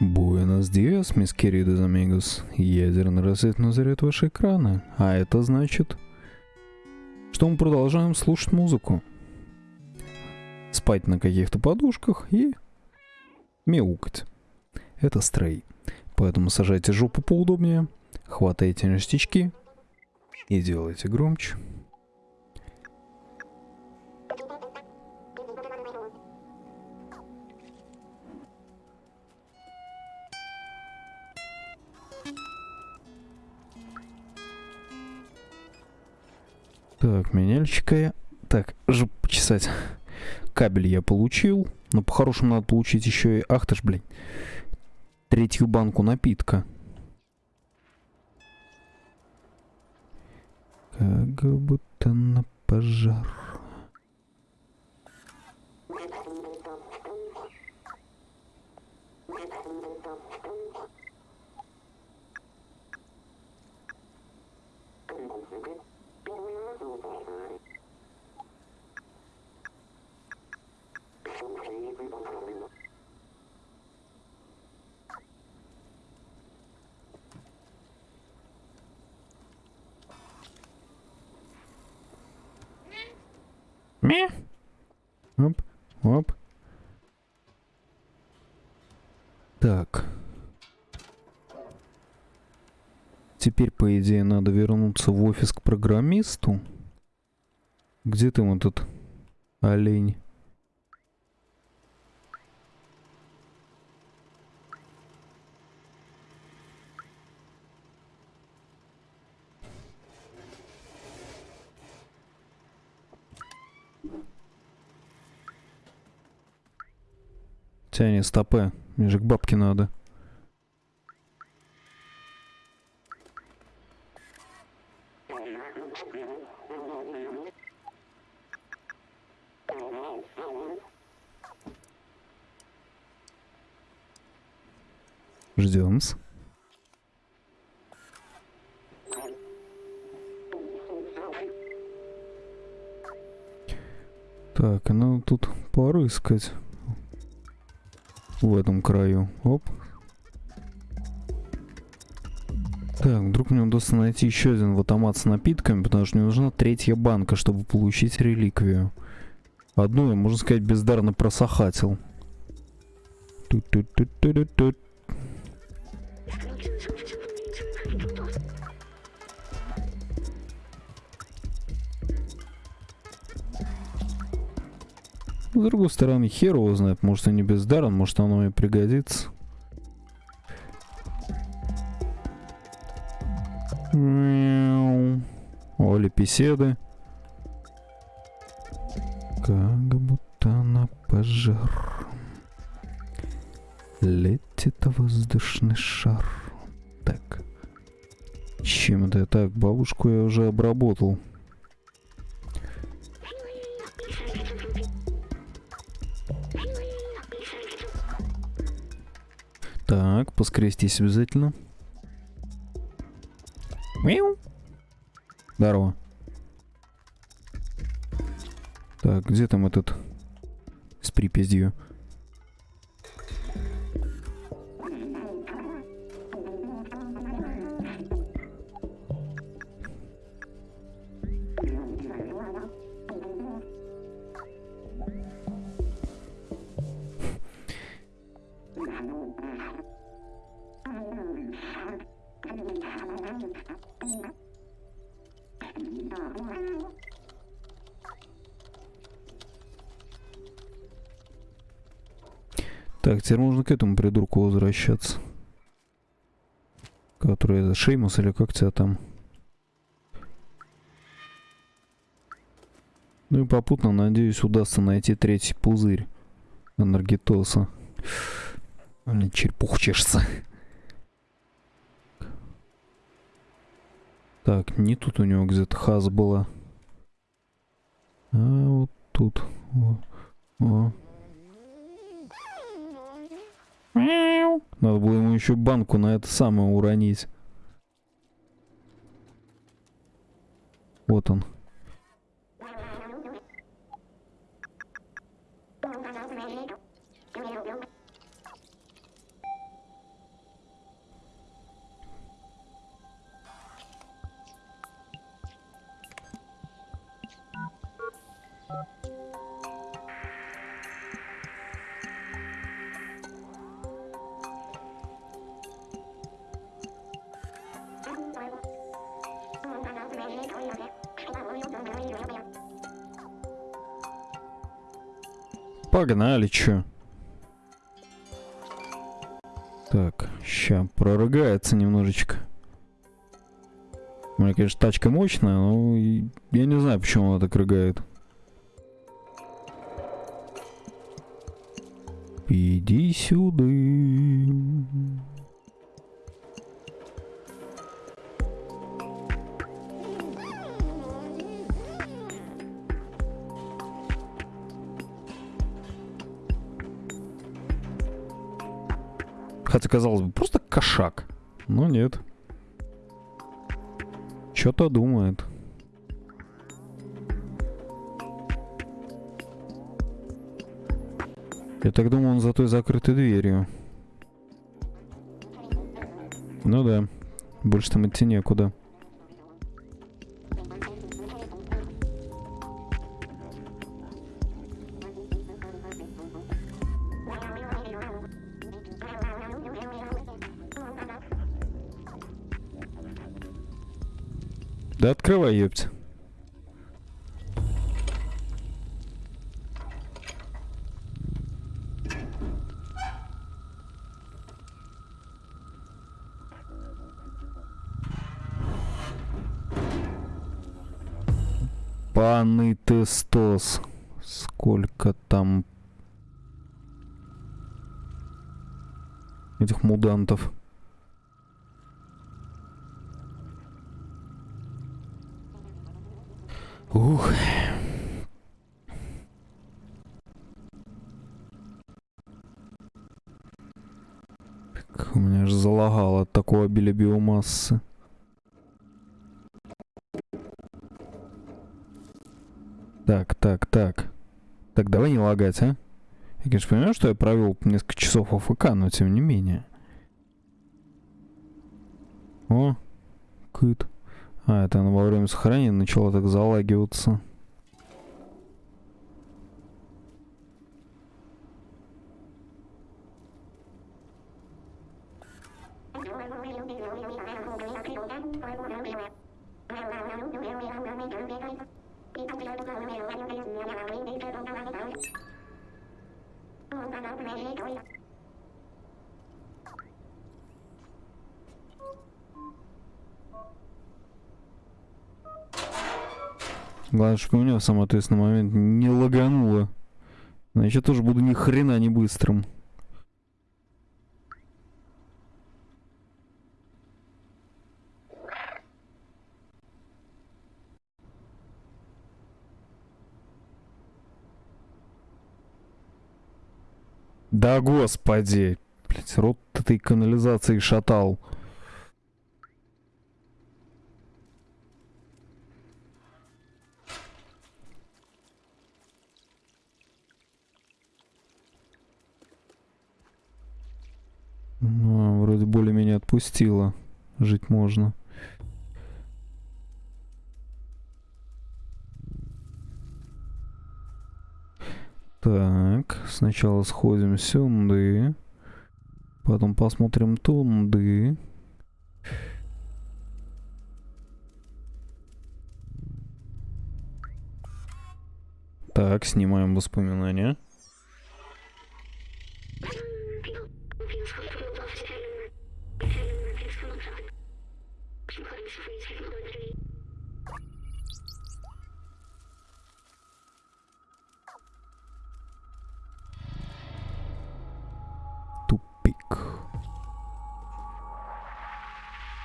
Буэнос диас, мисс queridos amigos. Ядерный рассвет назрет ваши экраны. А это значит, что мы продолжаем слушать музыку. Спать на каких-то подушках и мяукать. Это стрей. Поэтому сажайте жопу поудобнее, хватайте ништячки и делайте громче. Меняльщика. Так, жопу почесать. Кабель я получил. Но по-хорошему надо получить еще и... Ах ты ж, блин. Третью банку напитка. Как будто на пожар. Мя. Оп, оп. Так. Теперь, по идее, надо вернуться в офис к программисту. Где ты вот этот олень? Тяни стопы. Мне же к бабке надо. Ждем. Так, надо тут порыскать в этом краю. Оп. Так, вдруг мне удастся найти еще один автомат с напитками, потому что мне нужна третья банка, чтобы получить реликвию. Одну я, можно сказать, бездарно просохатил. Тут-тут-тут-тут-тут. С другой стороны, хер его знает, может и не бездарен, может оно и пригодится. Оли писеды. Как будто на пожар. Летит воздушный шар. Так. Чем это я так? Бабушку я уже обработал. Поскрестись обязательно. Мяу. Здорово. Так, где там этот с припиздью? К этому придурку возвращаться. Который это Шеймус или как тебя там? Ну и попутно, надеюсь, удастся найти третий пузырь энергетоса. Блин, черепух чешется. Так, не тут у него где-то хаз была. А вот тут. О, о. Надо было ему еще банку на это самое уронить. Вот он. Погнали, чё. Так, ща прорыгается немножечко. У меня, конечно, тачка мощная, но я не знаю, почему она так рыгает. Иди сюда. Хотя, казалось бы, просто кошак. Но нет. Что-то думает. Я так думаю, он за той закрытой дверью. Ну да. Больше там идти некуда. Да открывай, ёпть. Панный тестос. Сколько там этих мудантов. Так, у меня аж залагало от такого обилия биомассы. Так, так, так. Так, давай не лагать, а? Я, конечно, понимаю, что я провел несколько часов АФК, но тем не менее. О, кыт. А, это она во время сохранения начала так залагиваться. Главное, чтобы у меня в самый ответственный момент не лагануло. Значит, тоже буду ни хрена не быстрым. Да господи. Блять, рот этой канализации шатал. Ну, вроде более-менее отпустила. Жить можно. Так, сначала сходим сюда. Потом посмотрим тунды. Так, снимаем воспоминания.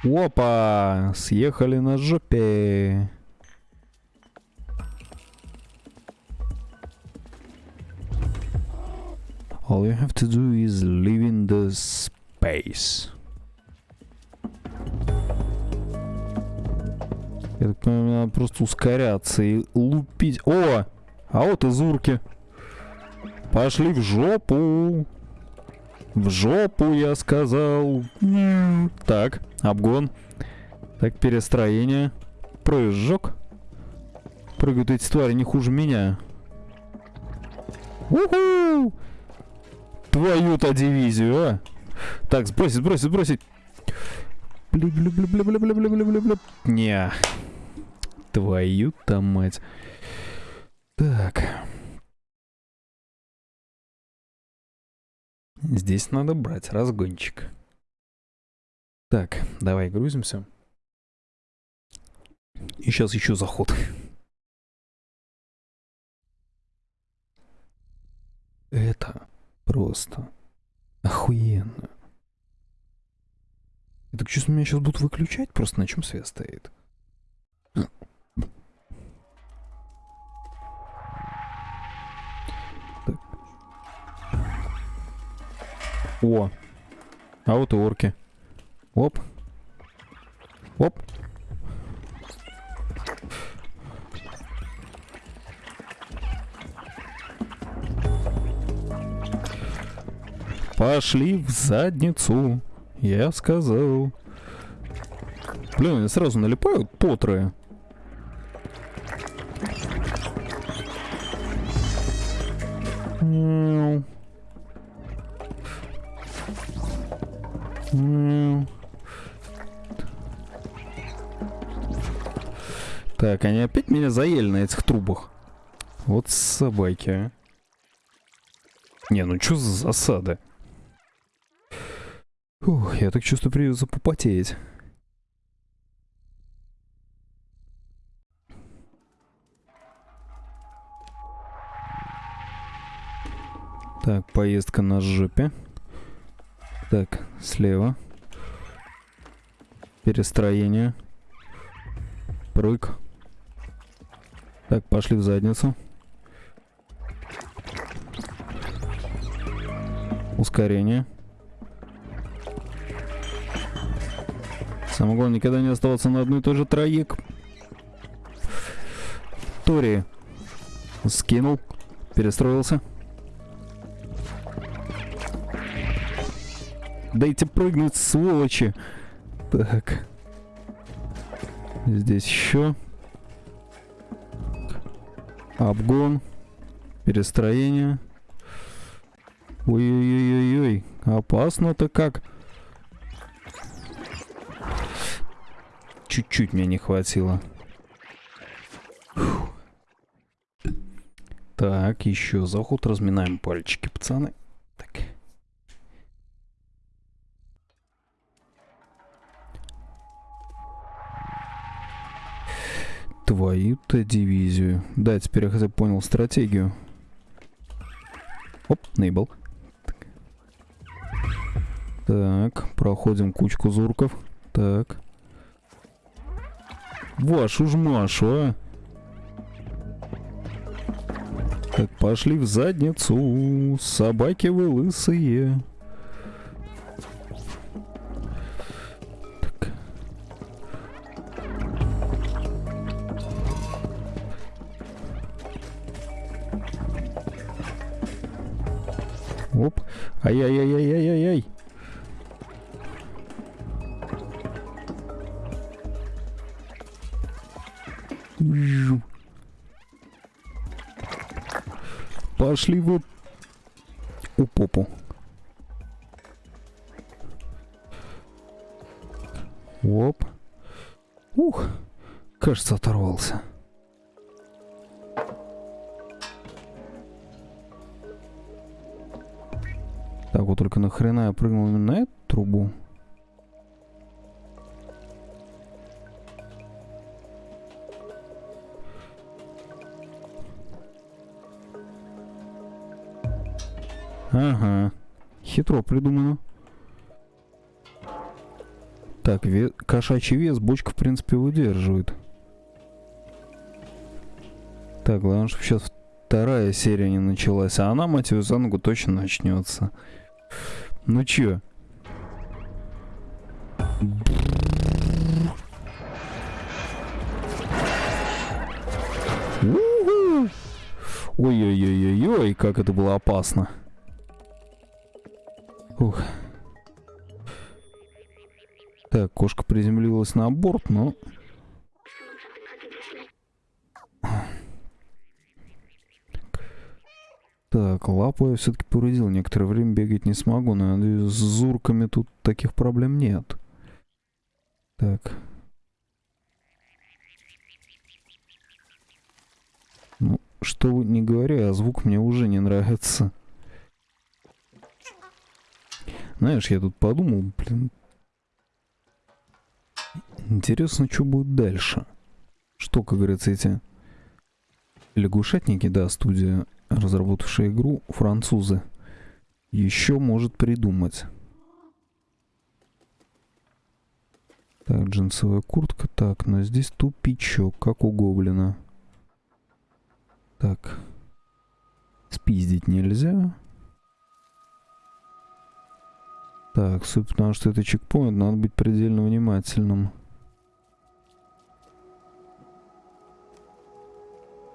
Опа! Съехали на жопе. All you have to do is live in the space. Я так понимаю, надо просто ускоряться и лупить. О! А вот и зурки. Пошли в жопу. В жопу, я сказал. Так, обгон. Так, перестроение. Прыжок. Прыгают эти твари не хуже меня. Уху! Твою-то дивизию, а! Так, сбросить, сбросить, сбросить. Не. Твою-то мать. Так. Здесь надо брать разгончик. Так, давай грузимся. И сейчас еще заход. Это просто охуенно. Я так чувствую, меня сейчас будут выключать просто на чем свет стоит. О, а вот и орки. Оп. Оп. Пошли в задницу, я сказал. Блин, они сразу налипают потрое. Так, они опять меня заели на этих трубах. Вот собаки, а. Не, ну что за засада? Фух, я так чувствую, придется попотеть. Так, поездка на жопе. Так, слева. Перестроение. Прыг. Так, пошли в задницу. Ускорение. Самое главное, никогда не оставаться на одной и той же троек. Тори. Скинул. Перестроился. Дайте прыгнуть, сволочи. Так. Здесь еще. Обгон. Перестроение. Ой-ой-ой-ой-ой. Опасно-то как. Чуть-чуть мне не хватило. Фух. Так, еще заход. Разминаем пальчики, пацаны. Твою-то дивизию. Да, теперь я хотя бы понял стратегию. Оп, нейбл. Так. проходим кучку зурков. Так. Вашу ж Машу, а. Так, пошли в задницу. Собаки вы лысые. Пошли вы у попу. Оп. Ух, кажется, оторвался. Так, вот только нахрена я прыгнул именно на эту трубу? Ага. Хитро придумано. Так, ве кошачий вес бочка, в принципе, выдерживает. Так, главное, чтобы сейчас вторая серия не началась. А она, мать ее, за ногу точно начнется. Ну чё? Ой-ой-ой-ой-ой, как это было опасно. Ух. Так, кошка приземлилась на борт, но... Так, лапу я все-таки повредил. Некоторое время бегать не смогу, но надеюсь, с зурками тут таких проблем нет. Так. Ну, что не говоря, а звук мне уже не нравится. Знаешь, я тут подумал, блин. Интересно, что будет дальше. Что, как говорится, эти лягушатники, да, студия, разработавшая игру, французы, еще может придумать. Так, джинсовая куртка. Так, но здесь тупичок, как у гоблина. Так. Спиздить нельзя. Так, суть потому что это чекпоинт, надо быть предельно внимательным.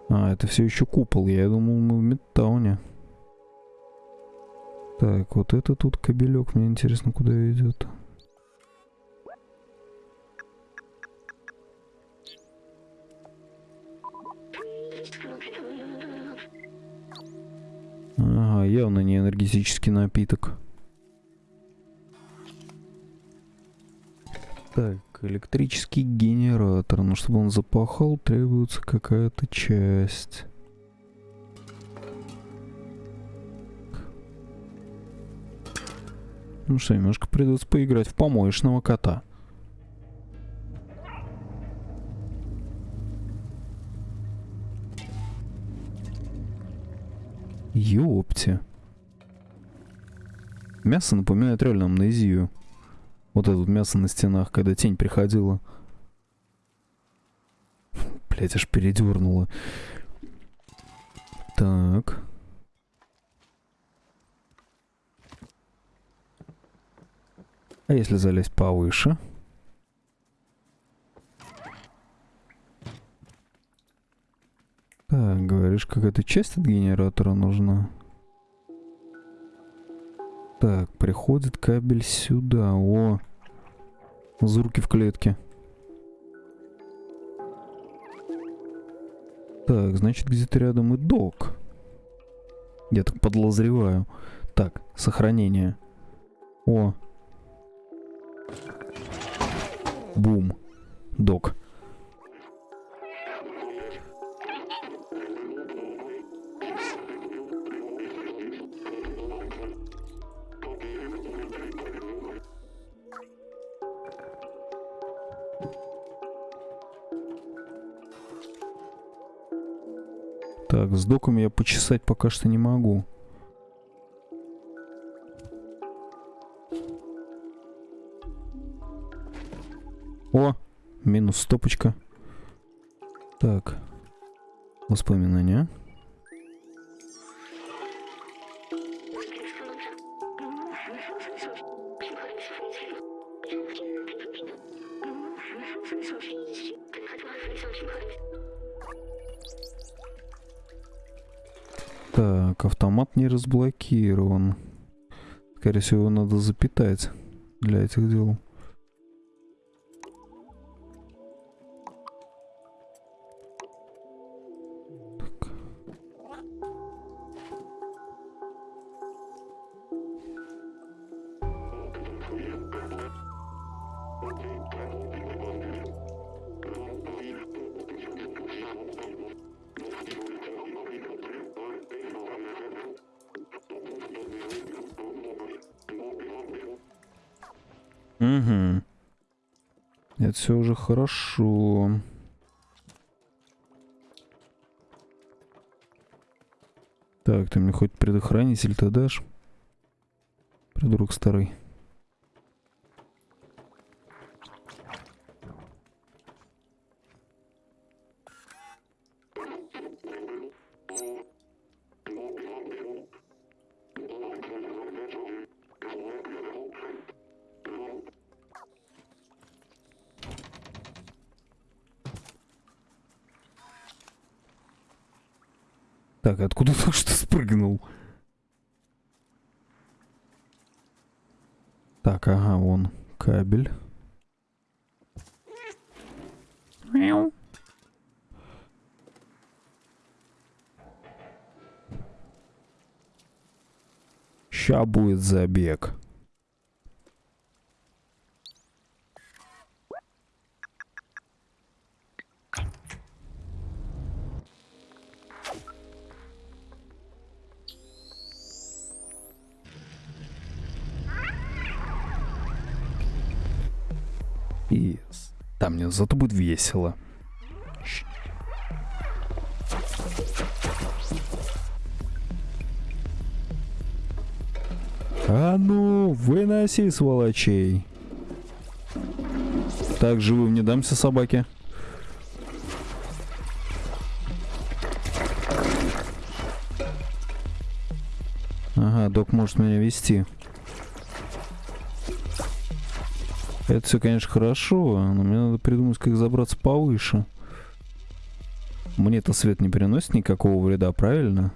А, это все еще купол. Я думал, мы в Мидтауне. Так, вот это тут кабелек. Мне интересно, куда идет. Ага, явно не энергетический напиток. Так, электрический генератор. Но чтобы он запахал, требуется какая-то часть. Ну что, немножко придется поиграть в помоечного кота. Ёпте. Мясо напоминает реально амнезию. Вот это вот мясо на стенах, когда тень приходила. Блять, аж передернуло. Так. А если залезть повыше? Так, говоришь, какая-то часть от генератора нужна? Так, приходит кабель сюда. О, зурки в клетке. Так, значит, где-то рядом и док. Я так подлозреваю. Так, сохранение. О. Бум. Док. Так, с доком я почесать пока что не могу. О, минус стопочка. Так, воспоминания. Не разблокирован. Скорее всего, его надо запитать для этих дел. Угу. Это все уже хорошо. Так, ты мне хоть предохранитель-то дашь? Придурок старый. Так, откуда только что спрыгнул? Так, ага, вон кабель. Мяу. Ща будет забег. Там мне зато будет весело. А ну, выноси сволочей. Так, живым не дамся собаке. Ага, док может меня вести. Это все, конечно, хорошо, но мне надо придумать, как забраться повыше. Мне-то свет не приносит никакого вреда, правильно?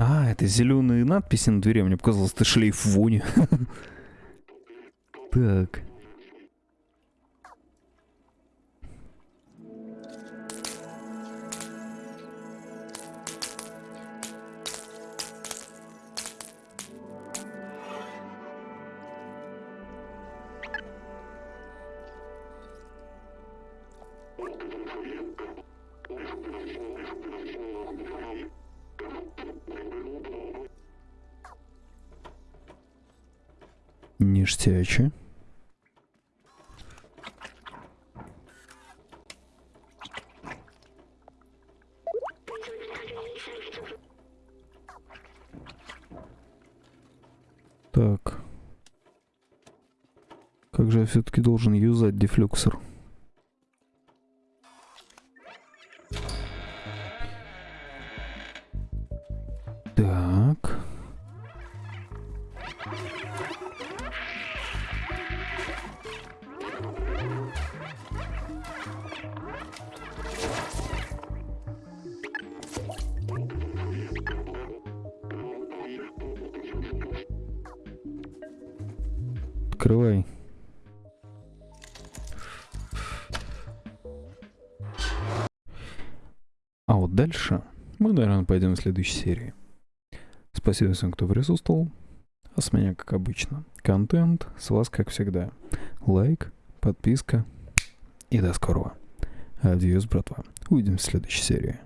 А, это зеленые надписи на двери. Мне показалось, это шлейф вони. Так. Ништяче. Так. Как же я все-таки должен юзать дефлюксор? Наверное, пойдем в следующей серии. Спасибо всем, кто присутствовал. А с меня, как обычно, контент. С вас, как всегда, лайк, подписка. И до скорого. Адьос, братва. Увидимся в следующей серии.